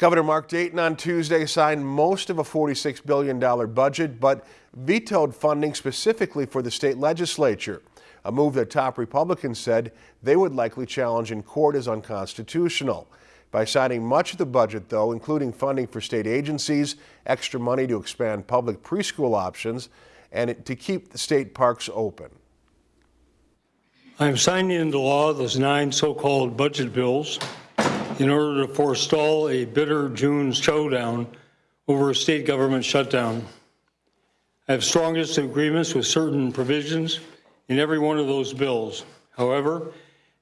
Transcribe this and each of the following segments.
Governor Mark Dayton on Tuesday signed most of a $46 billion budget, but vetoed funding specifically for the state legislature, a move that top Republicans said they would likely challenge in court as unconstitutional. By signing much of the budget, though, including funding for state agencies, extra money to expand public preschool options, and to keep the state parks open. I am signing into law those nine so-called budget bills in order to forestall a bitter June showdown over a state government shutdown. I have strongest agreements with certain provisions in every one of those bills. However,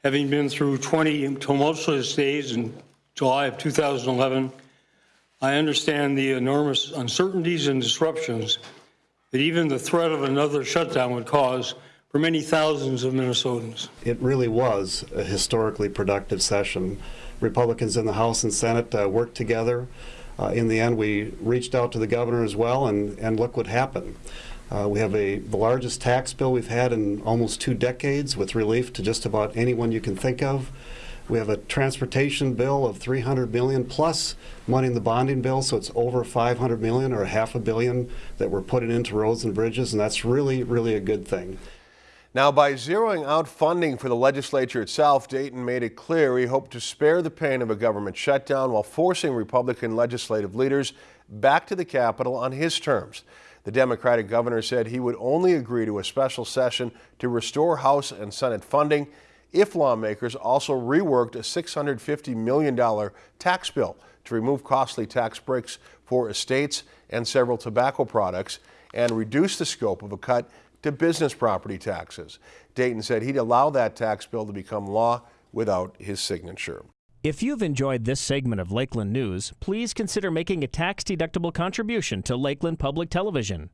having been through 20 tumultuous days in July of 2011, I understand the enormous uncertainties and disruptions that even the threat of another shutdown would cause for many thousands of Minnesotans. It really was a historically productive session. Republicans in the House and Senate uh, worked together. Uh, in the end, we reached out to the governor as well, and, and look what happened. Uh, we have a, the largest tax bill we've had in almost two decades with relief to just about anyone you can think of. We have a transportation bill of 300 million plus money in the bonding bill, so it's over 500 million or half a billion that we're putting into roads and bridges, and that's really, really a good thing. Now, by zeroing out funding for the legislature itself, Dayton made it clear he hoped to spare the pain of a government shutdown while forcing Republican legislative leaders back to the Capitol on his terms. The Democratic governor said he would only agree to a special session to restore House and Senate funding if lawmakers also reworked a $650 million tax bill to remove costly tax breaks for estates and several tobacco products and reduce the scope of a cut to business property taxes. Dayton said he'd allow that tax bill to become law without his signature. If you've enjoyed this segment of Lakeland News, please consider making a tax-deductible contribution to Lakeland Public Television.